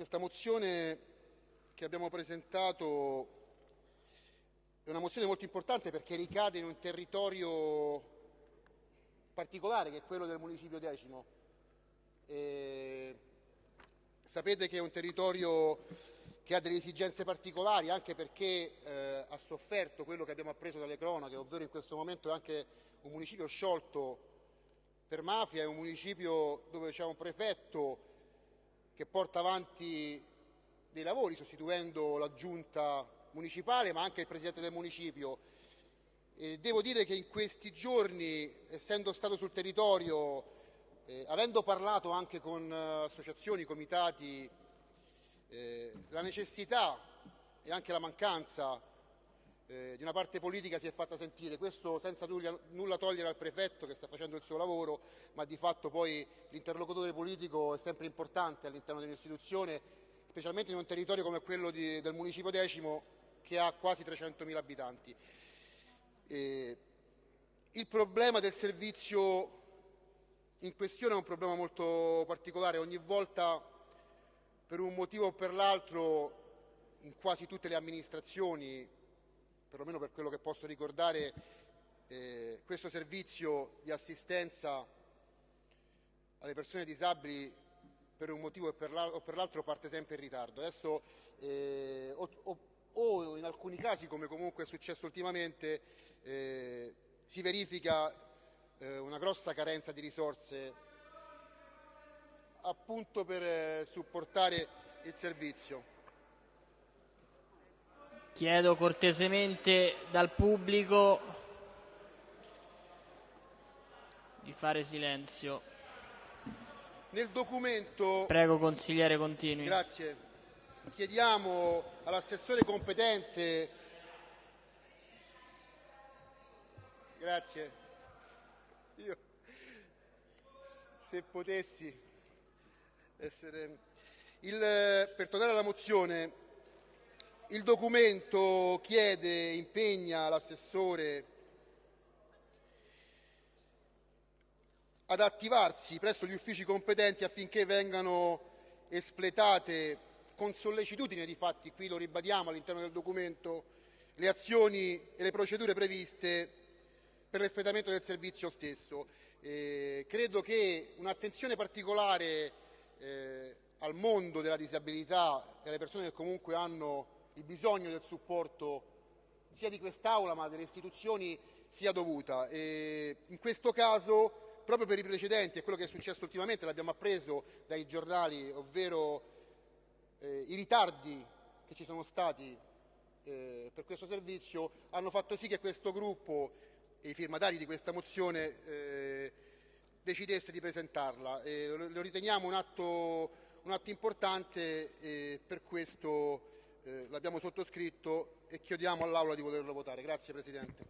questa mozione che abbiamo presentato è una mozione molto importante perché ricade in un territorio particolare che è quello del municipio decimo. Sapete che è un territorio che ha delle esigenze particolari anche perché eh, ha sofferto quello che abbiamo appreso dalle cronache, ovvero in questo momento è anche un municipio sciolto per mafia, è un municipio dove c'è un prefetto che porta avanti dei lavori sostituendo la giunta municipale ma anche il presidente del municipio. E devo dire che in questi giorni, essendo stato sul territorio, eh, avendo parlato anche con eh, associazioni, comitati, eh, la necessità e anche la mancanza eh, di una parte politica si è fatta sentire, questo senza nulla, togliere al prefetto che sta facendo il suo lavoro, ma di fatto poi l'interlocutore politico è sempre importante all'interno dell'istituzione, specialmente in un territorio come quello di, del municipio decimo che ha quasi 300.000 abitanti. Eh, il problema del servizio in questione è un problema molto particolare, ogni volta per un motivo o per l'altro in quasi tutte le amministrazioni perlomeno per quello che posso ricordare, eh, questo servizio di assistenza alle persone disabili per un motivo o per l'altro parte sempre in ritardo. Adesso, eh, o, o, in alcuni casi, come comunque è successo ultimamente, eh, si verifica eh, una grossa carenza di risorse appunto per eh, supportare il servizio. Chiedo cortesemente dal pubblico di fare silenzio. Nel documento... Prego consigliere continui. Grazie. Chiediamo all'assessore competente... Grazie. Io, se potessi essere... Il, per tornare alla mozione, il documento chiede e impegna l'assessore ad attivarsi presso gli uffici competenti affinché vengano espletate con sollecitudine di fatti, qui lo ribadiamo all'interno del documento, le azioni e le procedure previste per l'espletamento del servizio stesso. Eh, credo che un'attenzione particolare eh, al mondo della disabilità e alle persone che comunque hanno il bisogno del supporto sia di quest'Aula ma delle istituzioni sia dovuta. E in questo caso, proprio per i precedenti e quello che è successo ultimamente, l'abbiamo appreso dai giornali, ovvero eh, i ritardi che ci sono stati eh, per questo servizio, hanno fatto sì che questo gruppo e i firmatari di questa mozione eh, decidesse di presentarla. lo riteniamo un atto, un atto importante e per questo eh, l'abbiamo sottoscritto e chiediamo all'Aula di poterlo votare. Grazie Presidente.